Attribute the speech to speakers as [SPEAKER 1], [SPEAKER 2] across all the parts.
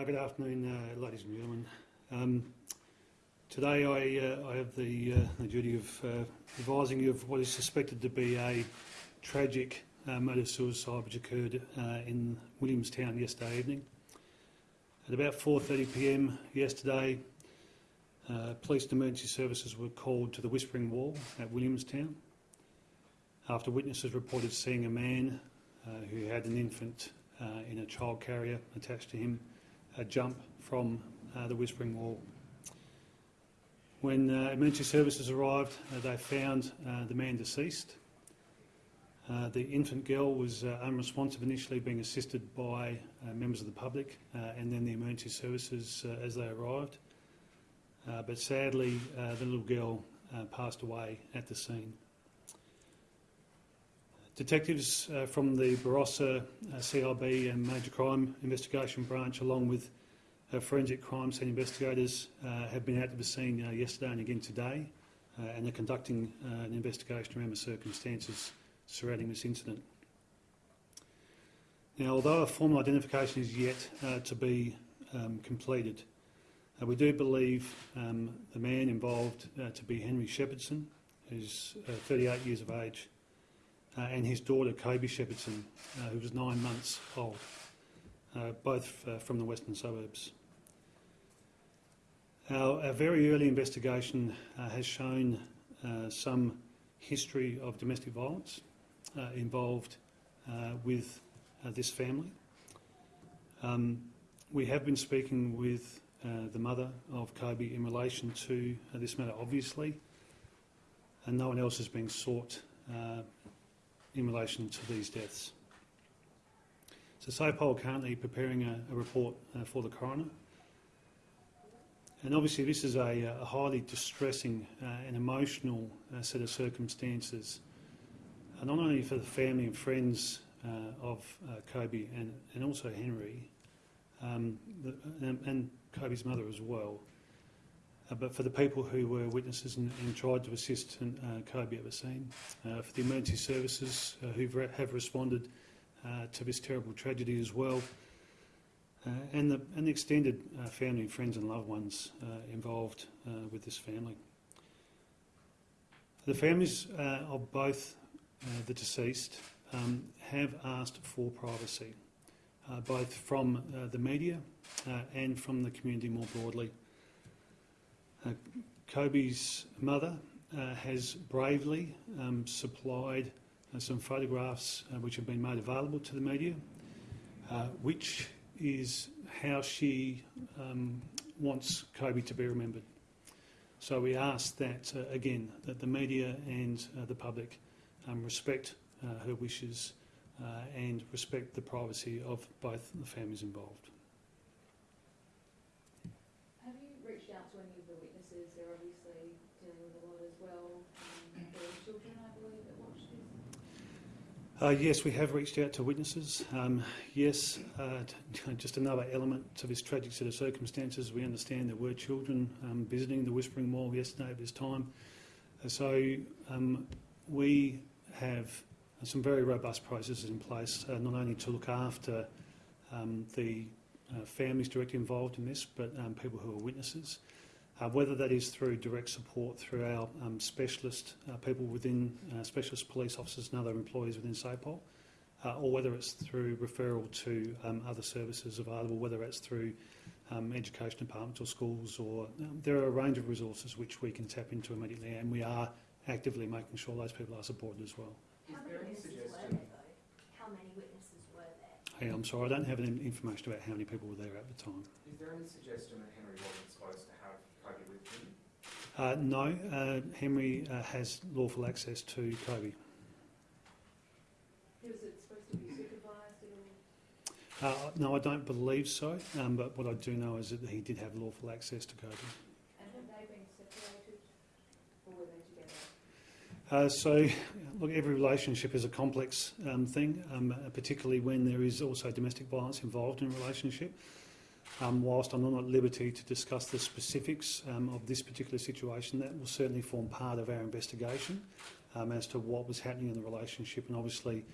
[SPEAKER 1] Uh, Good afternoon, uh, ladies and gentlemen. Um, Today I uh, I have the uh, the duty of uh, advising you of what is suspected to be a tragic uh, murder suicide which occurred in Williamstown yesterday evening. At about 4.30pm yesterday, police and emergency services were called to the Whispering Wall at Williamstown after witnesses reported seeing a man who had an infant uh, in a child carrier attached to him uh, jump from uh, the Whispering Wall. When uh, emergency services arrived, uh, they found uh, the man deceased. Uh, the infant girl was uh, unresponsive initially, being assisted by members of the public and then the emergency services as they arrived. But sadly, the little girl passed away at the scene. Detectives uh, from the Barossa uh, CIB and Major Crime Investigation Branch, along with uh, forensic crime scene investigators, uh, have been out to the scene uh, yesterday and again today, uh, and are conducting an investigation around the circumstances surrounding this incident. Now, although a formal identification is yet to be um, completed, we do believe um, the man involved to be Henry Shepherdson, who's uh, 38 years of age, uh, and his daughter, Kobi Shepherdson, uh, who was nine months old, uh, both uh, from the western suburbs. Our, our very early investigation has shown some history of domestic violence involved with this family. Um, we have been speaking with uh, the mother of Kobi in relation to uh, this matter, obviously, and no one else is being sought uh, in relation to these deaths. So SAPOL are currently preparing a, a report uh, for the coroner. And obviously this is a, a highly distressing uh, and emotional uh, set of circumstances, uh, not only for the family and friends uh, of uh, Kobi and, and also Henry, um, and, and Kobi's mother as well, uh, but for the people who were witnesses and, and tried to assist uh, Kobi the scene, uh, for the emergency services uh, who have responded uh, to this terrible tragedy as well, uh, and, the, and the extended family, friends and loved ones involved with this family. The families of both the deceased um, have asked for privacy, both from the media and from the community more broadly. Uh, Kobi's mother uh, has bravely um, supplied uh, some photographs uh, which have been made available to the media, uh, which is how she um, wants Kobi to be remembered. So we ask that, uh, again, that the media and the public um, respect her wishes and respect the privacy of both the families involved.
[SPEAKER 2] Have you reached out to any of the witnesses? They're obviously dealing with a lot as well. Um, there are children, I believe, that watch this.
[SPEAKER 1] Uh, yes, we have reached out to witnesses. Um, yes, uh, just another element to this tragic set of circumstances. We understand there were children um, visiting the Whispering Wall yesterday at this time. Uh, so um, we have some very robust processes in place, uh, not only to look after um, the uh, families directly involved in this, but um, people who are witnesses. Uh, whether that is through direct support through our um, specialist uh, people within uh, specialist police officers and other employees within SAPOL, uh, or whether it's through referral to um, other services available, whether it's through um, education departments or schools, or um, there are a range of resources which we can tap into immediately, and we are actively making sure those people are supported as well.
[SPEAKER 3] How
[SPEAKER 4] Is
[SPEAKER 3] many
[SPEAKER 4] there any
[SPEAKER 3] witnesses were
[SPEAKER 4] suggestion?
[SPEAKER 3] there though? How many witnesses were there?
[SPEAKER 1] Hey, I'm sorry, I don't have any information about how many people were there at the time.
[SPEAKER 4] Is there any suggestion that Henry wasn't supposed to have Kobi with him?
[SPEAKER 1] Uh, no, uh, Henry uh, has lawful access to Kobi.
[SPEAKER 2] Was it supposed to be supervised?
[SPEAKER 1] Uh, no, I don't believe so, um, but what I do know is that he did have lawful access to Kobi.
[SPEAKER 2] And have they been separated? Or were they together?
[SPEAKER 1] Uh, so, look, every relationship is a complex um, thing, um, particularly when there is also domestic violence involved in a relationship. Um, whilst I'm not at liberty to discuss the specifics um, of this particular situation, that will certainly form part of our investigation um, as to what was happening in the relationship and obviously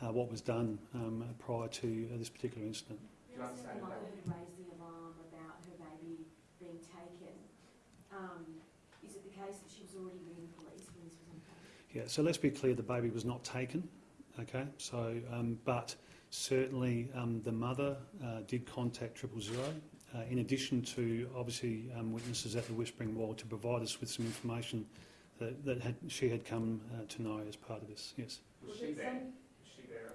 [SPEAKER 1] uh, what was done um, prior to uh, this particular incident.
[SPEAKER 4] You
[SPEAKER 3] um, is it the case that she was already?
[SPEAKER 1] Yeah, so let's be clear, the baby was not taken, okay? So, um, but certainly um, the mother uh, did contact triple zero, uh, in addition to obviously um, witnesses at the Whispering Wall to provide us with some information that, that had, she had come uh, to know as part of this, yes.
[SPEAKER 4] Was she there? Was she there?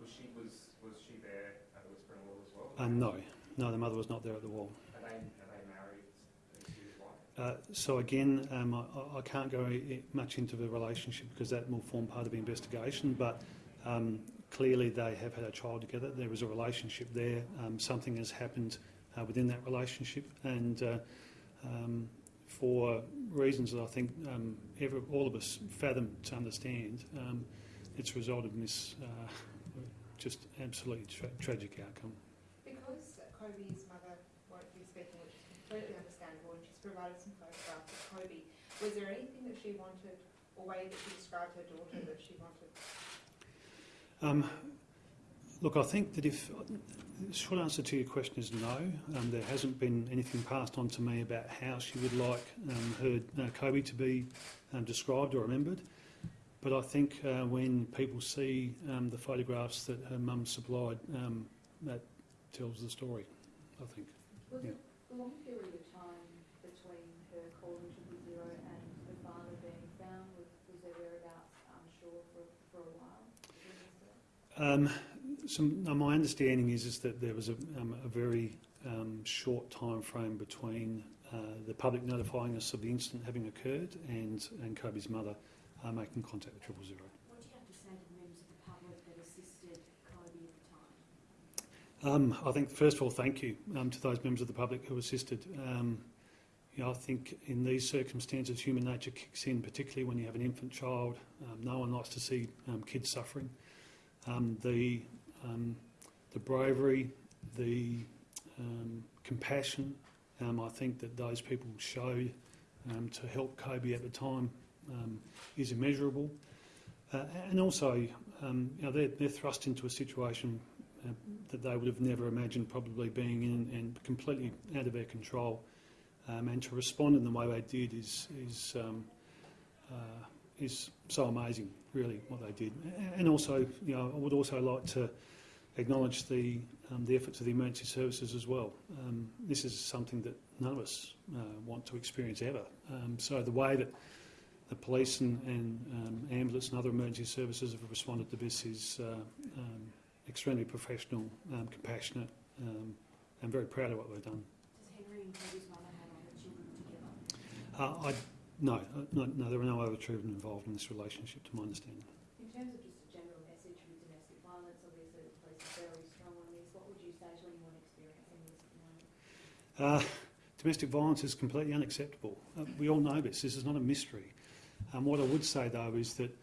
[SPEAKER 4] Was she, was, was she there at the Whispering Wall as well?
[SPEAKER 1] Uh, no, no, the mother was not there at the wall.
[SPEAKER 4] Are they, are they married? Is she his wife?
[SPEAKER 1] Uh, so again, um, I, I can't go much into the relationship because that will form part of the investigation. But um, clearly, they have had a child together. There is a relationship there. Um, something has happened uh, within that relationship, and uh, um, for reasons that I think um, every, all of us fathom to understand, um, it's resulted in this uh, just absolutely tra- tragic outcome.
[SPEAKER 5] Because Kobi's mother won't be speaking, which is completely understandable, and she's provided some photographs of Kobi, was there anything that she wanted, or way that she described her daughter that she wanted?
[SPEAKER 1] Um, look, I think that if the short answer to your question is no. Um, there hasn't been anything passed on to me about how she would like um, her uh, Kobi to be um, described or remembered. But I think uh, when people see um, the photographs that her mum supplied, um, that tells the story. I think. Yeah.
[SPEAKER 2] it a long period of time between her calling triple zero and her father being found? Was, was their whereabouts unsure for, for a while?
[SPEAKER 1] Um, some, now my understanding is, is that there was a, um, a very um, short time frame between uh, the public notifying us of the incident having occurred and, and Kobi's mother uh, making contact with triple zero.
[SPEAKER 3] What do you have to say to the members of the public that assisted Kobi at the time?
[SPEAKER 1] Um, I think, first of all, thank you um, to those members of the public who assisted. Um, you know, I think in these circumstances, human nature kicks in, particularly when you have an infant child. Um, no one likes to see um, kids suffering. Um, the, um, the bravery, the um, compassion, I think that those people showed um, to help Kobi at the time is immeasurable. Uh, and also, you know, they're, they're thrust into a situation uh, that they would have never imagined probably being in and completely out of their control. Um, and to respond in the way they did is, is, um, uh, is so amazing, really, what they did. And also, you know, I would also like to acknowledge the, um, the efforts of the emergency services as well. Um, this is something that none of us uh, want to experience ever. Um, so the way that the police and, and um, ambulance and other emergency services have responded to this is uh, um, extremely professional, um, compassionate, um, and very proud of what they've done.
[SPEAKER 3] Does Henry and Kobi's mother have other children together?
[SPEAKER 1] No, uh, no, no, there are no other children involved in this relationship, to my understanding.
[SPEAKER 2] In terms of just a general message with domestic violence, obviously the police are very strong on this. What would you say to anyone experiencing this at the moment?
[SPEAKER 1] Uh, domestic violence is completely unacceptable. Uh, we all know this. This is not a mystery. Um, what I would say, though, is that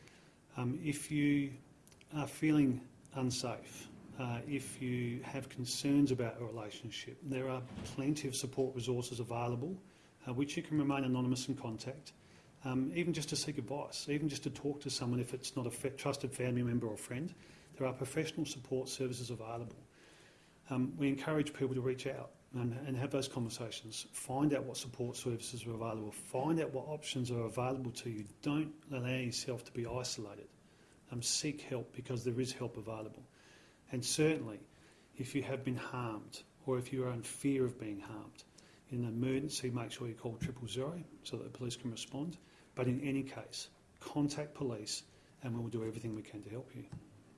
[SPEAKER 1] um, if you are feeling unsafe, uh, if you have concerns about a relationship, there are plenty of support resources available uh, which you can remain anonymous in contact, um, even just to seek advice, even just to talk to someone if it's not a trusted family member or friend. There are professional support services available. Um, we encourage people to reach out and, and have those conversations. Find out what support services are available. Find out what options are available to you. Don't allow yourself to be isolated. Um, seek help because there is help available. And certainly, if you have been harmed or if you are in fear of being harmed, in an emergency, make sure you call triple zero so that the police can respond. But in any case, contact police and we will do everything we can to help you.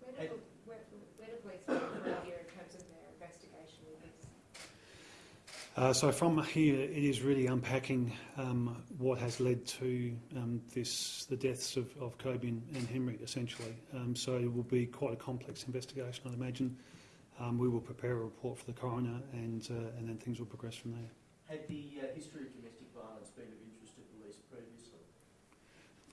[SPEAKER 5] Where do, where, where do police go from here in terms of their investigation with this?
[SPEAKER 1] Uh, so from here, it is really unpacking um, what has led to um, this, the deaths of, of Kobi and, and Henry, essentially. Um, so it will be quite a complex investigation, I'd imagine. Um, we will prepare a report for the coroner, and uh, and then things will progress from there.
[SPEAKER 6] Had the uh, history of domestic violence been of interest to police previously?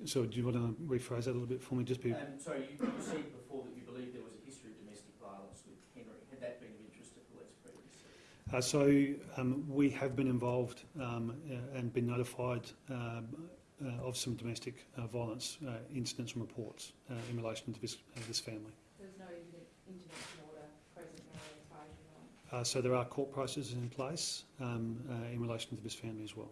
[SPEAKER 1] So do you want to rephrase that a little bit for me? Just be.
[SPEAKER 6] Um, sorry, you, you said before that you believe there was a history of domestic violence with Henry. Had that been of interest to police previously?
[SPEAKER 1] Uh, so um, we have been involved um, uh, and been notified um, uh, of some domestic uh, violence uh, incidents and reports uh, in relation to this, uh, this family.
[SPEAKER 2] There's no inter- intervention order present now as far as you know.
[SPEAKER 1] Uh, so there are court processes in place um, uh, in relation to this family as well.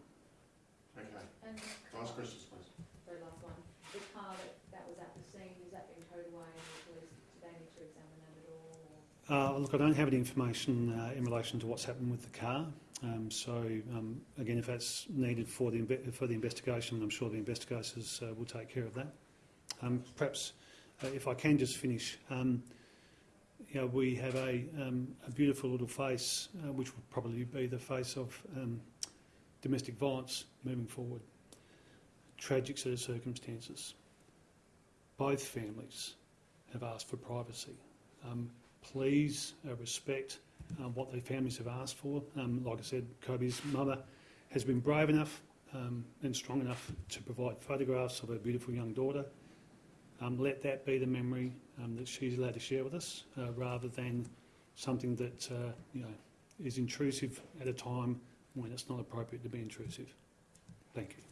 [SPEAKER 1] Okay.
[SPEAKER 4] And
[SPEAKER 7] Last question, please.
[SPEAKER 2] Very last one. The car that, that was at the scene, is that being towed away and the police, do they need to examine that at all?
[SPEAKER 1] Uh, look, I don't have any information uh, in relation to what's happened with the car. Um, so, um, again, if that's needed for the, for the investigation, I'm sure the investigators uh, will take care of that. Um, perhaps, uh, if I can just finish, um, you know, we have a, um, a beautiful little face, uh, which will probably be the face of um, domestic violence moving forward. Tragic set of circumstances. Both families have asked for privacy. Um, please uh, respect um, what their families have asked for. Um, like I said, Kobi's mother has been brave enough um, and strong enough to provide photographs of her beautiful young daughter. Um, let that be the memory um, that she's allowed to share with us, uh, rather than something that uh, you know is intrusive at a time when it's not appropriate to be intrusive. Thank you.